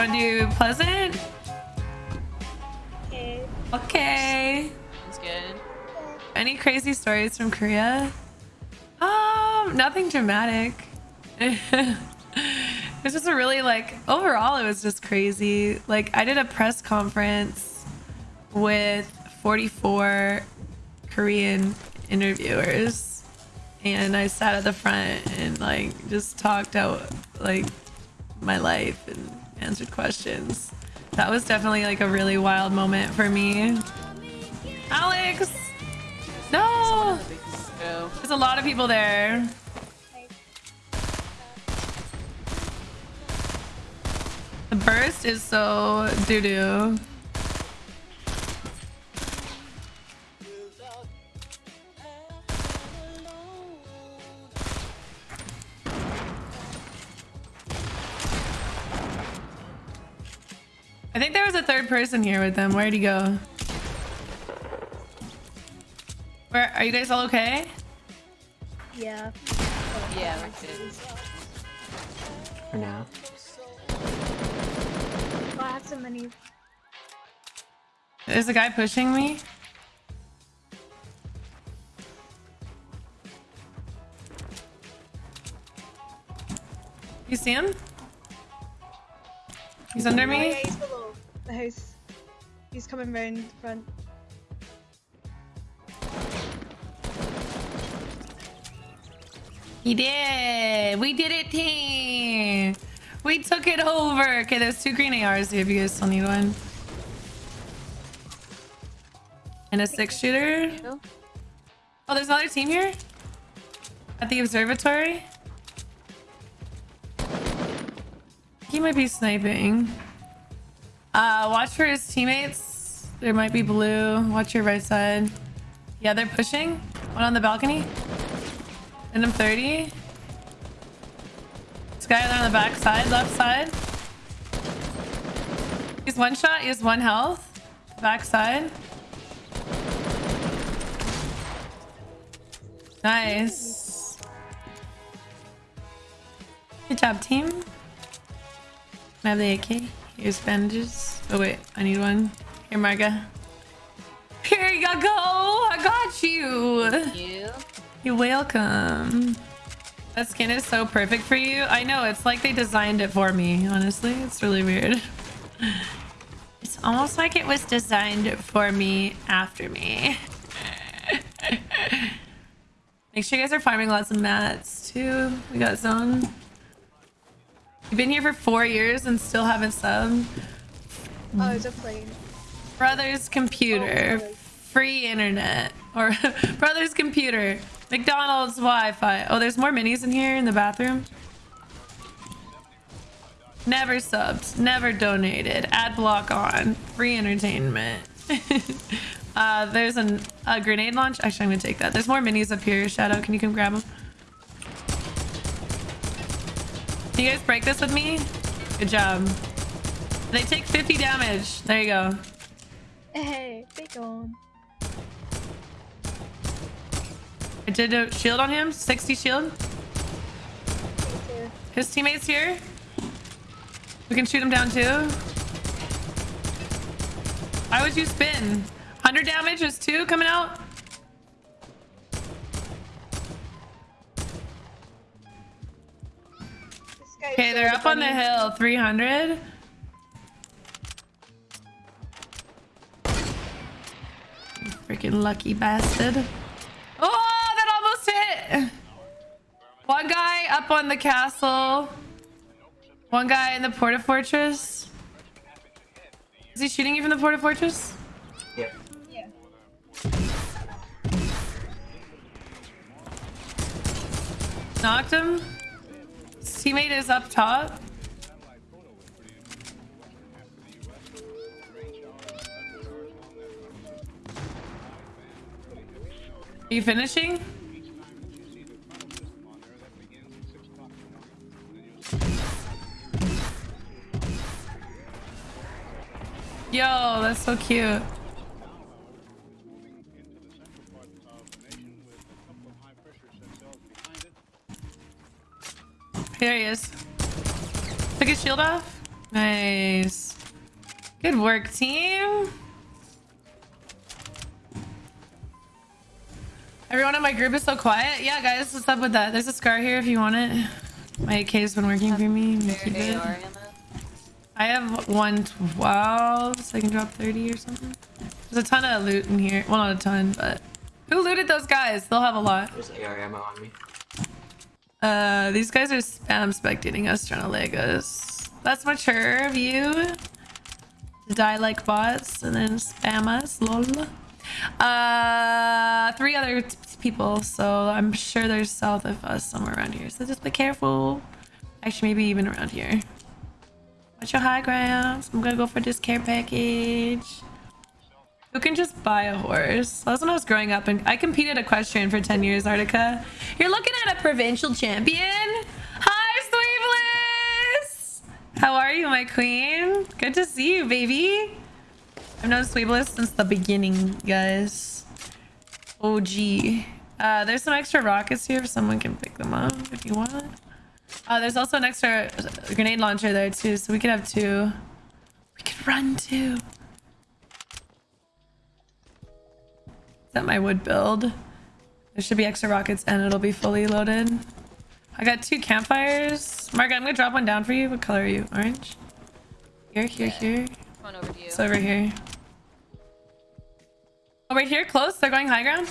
want to do Pleasant? Okay. Okay. That's good. Any crazy stories from Korea? Um, nothing dramatic. it was just a really like overall it was just crazy. Like I did a press conference with 44 Korean interviewers and I sat at the front and like just talked out like my life and answered questions. That was definitely like a really wild moment for me. Alex! No! There's a lot of people there. The burst is so doo-doo. I think there was a third person here with them. Where'd he go? Where are you guys all okay? Yeah. Yeah, we're good. For now. Oh, I have so many. There's a guy pushing me. You see him? He's under Oh, yeah, me. he's below the house. He's coming round the front. He did. We did it, team. We took it over. Okay, there's two green ARs here if you guys still need one. And a six shooter. Oh, there's another team here? At the observatory? He might be sniping. Uh, watch for his teammates. There might be blue. Watch your right side. Yeah, they're pushing. One on the balcony. And I'm 30. This guy on the back side, left side. He's one shot. He has one health. Back side. Nice. Good job, team. I have the AK. Here's bandages. Oh wait, I need one. Here, Marga. Here you go. I got you. You? You're welcome. That skin is so perfect for you. I know, it's like they designed it for me, honestly. It's really weird. It's almost like it was designed for me after me. Make sure you guys are farming lots of mats too. We got zone. You've been here for four years and still haven't subbed. Oh, it's a plane. Brother's computer. Oh. Free internet. Or brother's computer. McDonald's Wi-Fi. Oh, there's more minis in here in the bathroom. Never subbed. Never donated. Ad block on. Free entertainment. uh, there's an, a grenade launch. Actually, I'm gonna take that. There's more minis up here. Shadow, can you come grab them? Can you guys break this with me? Good job. They take 50 damage. There you go. Hey, they gone. I did a shield on him. 60 shield. His teammates here. We can shoot him down too. Why would you spin? 100 damage is two coming out. Okay, they're up on the hill. 300. You Freaking lucky bastard. Oh, that almost hit. One guy up on the castle. One guy in the porta fortress. Is he shooting you from the porta fortress? Yep. Yeah. Knocked him. Teammate is up top. Are you finishing? Yo, that's so cute. There he is. Took his shield off. Nice. Good work, team. Everyone in my group is so quiet. Yeah, guys, what's up with that? There's a scar here if you want it. My AK's been working for me. I have 112, so I can drop 30 or something. There's a ton of loot in here. Well, not a ton, but... Who looted those guys? They'll have a lot. There's AR ammo on me. Uh, these guys are spam spectating us, trying to leg. That's mature of you. To die like bots and then spam us, lol. Uh, three other people, so I'm sure they're south of us somewhere around here. So just be careful. Actually, maybe even around here. Watch your high grounds. I'm gonna go for this care package. Who can just buy a horse? That was when I was growing up and I competed equestrian for 10 years, Artica. You're looking at a provincial champion? Hi, Sweebless! How are you, my queen? Good to see you, baby. I've known Sweebless since the beginning, guys. OG. Uh, there's some extra rockets here if someone can pick them up if you want. Uh, there's also an extra grenade launcher there too, so we could have two. We could run too. That my wood build? There should be extra rockets and it'll be fully loaded. I got two campfires. Margaret, I'm gonna drop one down for you. What color are you? Orange? Here, here, here. One over to you. It's over here. Oh, right here, close. They're going high ground.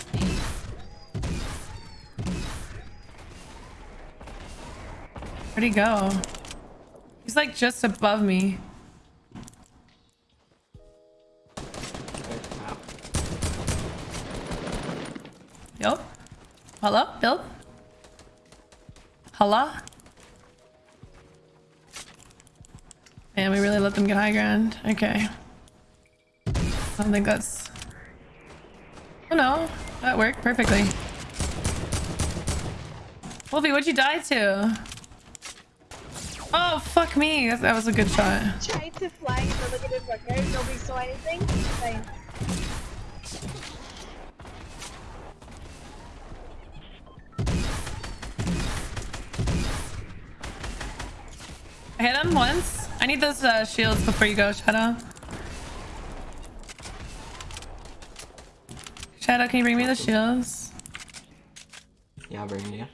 Where'd he go? He's like just above me. Yo. Hello? Bill? Hello? Man, we really let them get high ground. Okay. I don't think that's... Oh no. That worked perfectly. Wolfie, what'd you die to? Oh, fuck me. That, that was a good shot. Tried to fly look at. Nobody saw anything. Fine. I hit him once. I need those uh, shields before you go, Shadow. Shadow, can you bring me the shields? Yeah, I'll bring yeah.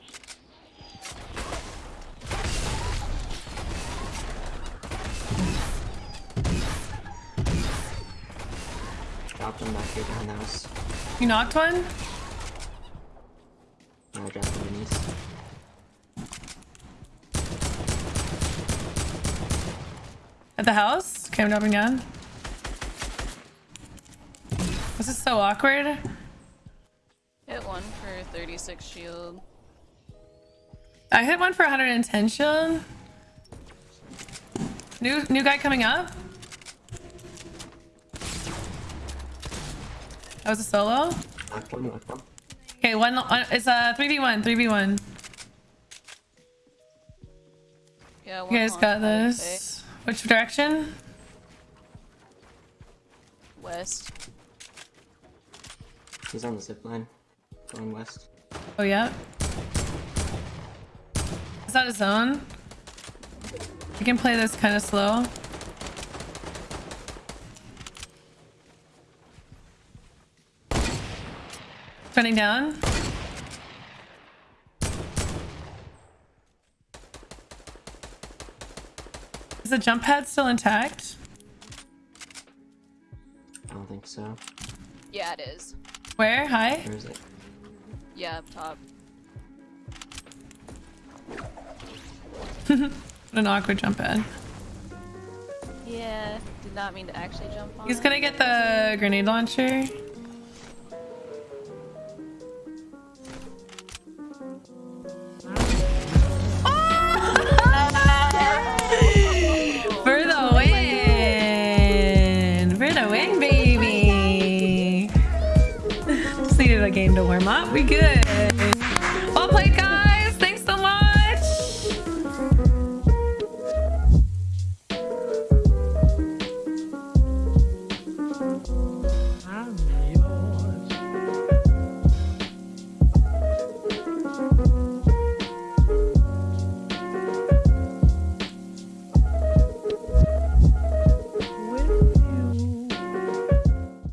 Dropped them back here behind the house. You knocked one? I dropped the minis. At the house? Okay, I'm dropping down. This is so awkward. Hit one for 36 shield. I hit one for 110 shield. New new guy coming up. That was a solo. Knocked one, knocked one. Okay, one. one it's a three v one. Three v one. Yeah, one You guys got this. Which direction? West. He's on the zip line. Going west. Oh yeah. Is that a zone? You can play this kind of slow. Running down. The jump pad still intact? I don't think so. Yeah, it is. Where? Hi? Where is it? Yeah, up top. What an awkward jump pad. Yeah, did not mean to actually jump on He's gonna get the grenade launcher. Warm up. We good.